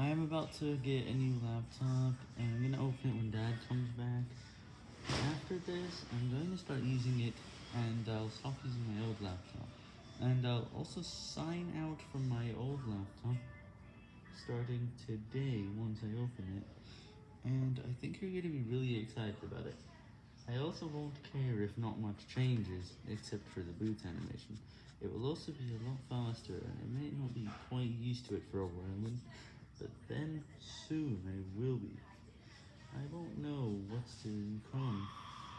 I am about to get a new laptop, and I'm gonna open it when dad comes back. After this, I'm going to start using it, and I'll stop using my old laptop. And I'll also sign out from my old laptop, starting today once I open it. And I think you're gonna be really excited about it. I also won't care if not much changes, except for the boot animation. It will also be a lot faster, and I may not be quite used to it for a while, but then soon I will be.